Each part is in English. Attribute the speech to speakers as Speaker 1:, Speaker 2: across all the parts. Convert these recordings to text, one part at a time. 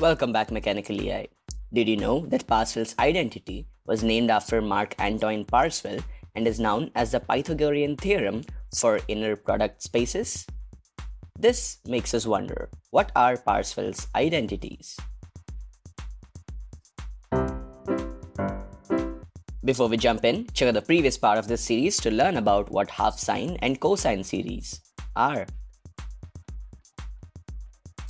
Speaker 1: Welcome back Mechanical EI. Did you know that Parseval's identity was named after Marc Antoine Parseval and is known as the Pythagorean theorem for inner product spaces? This makes us wonder, what are Parseval's identities? Before we jump in, check out the previous part of this series to learn about what half sine and cosine series are.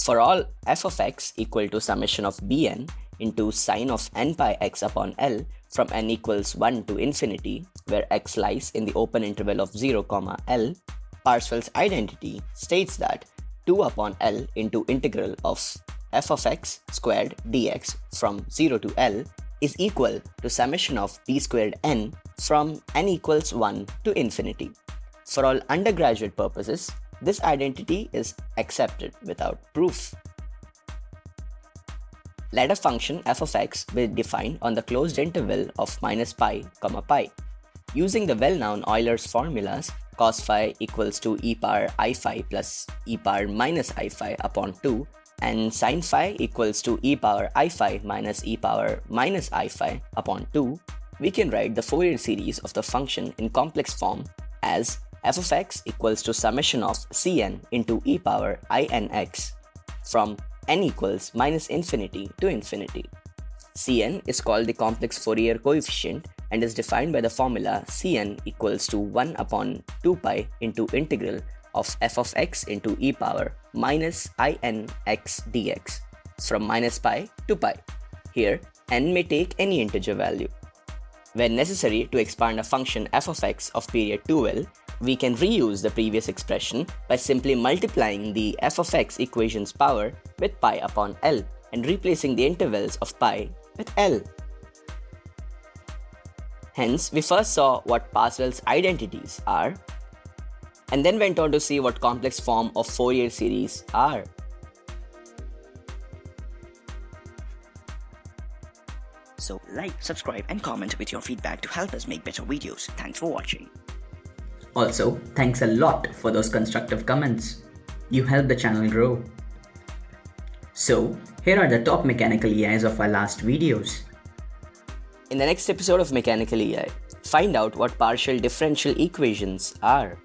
Speaker 1: For all f of x equal to summation of bn into sine of n pi x upon L from n equals 1 to infinity, where x lies in the open interval of 0, comma L, Parseval's identity states that 2 upon L into integral of f of x squared dx from 0 to L is equal to summation of b squared n from n equals 1 to infinity. For all undergraduate purposes, this identity is accepted without proof. Let a function f of x be defined on the closed interval of minus pi, comma pi. Using the well-known Euler's formulas, cos phi equals to e power i phi plus e power minus i phi upon 2 and sine phi equals to e power i phi minus e power minus i phi upon 2, we can write the Fourier series of the function in complex form as f of x equals to summation of cn into e power inx from n equals minus infinity to infinity. Cn is called the complex Fourier coefficient and is defined by the formula Cn equals to 1 upon 2 pi into integral of f of x into e power minus inx dx from minus pi to pi. Here, n may take any integer value. When necessary to expand a function f of x of period 2l, we can reuse the previous expression by simply multiplying the f of x equation's power with pi upon l and replacing the intervals of pi with l. Hence, we first saw what Parseval's identities are and then went on to see what complex form of Fourier series are.
Speaker 2: So like, subscribe and comment with your feedback to help us make better videos. Thanks for watching.
Speaker 3: Also, thanks a lot for those constructive comments. You help the channel grow. So, here are the top mechanical EIs of our last videos.
Speaker 1: In the next episode of Mechanical EI, find out what partial differential equations are.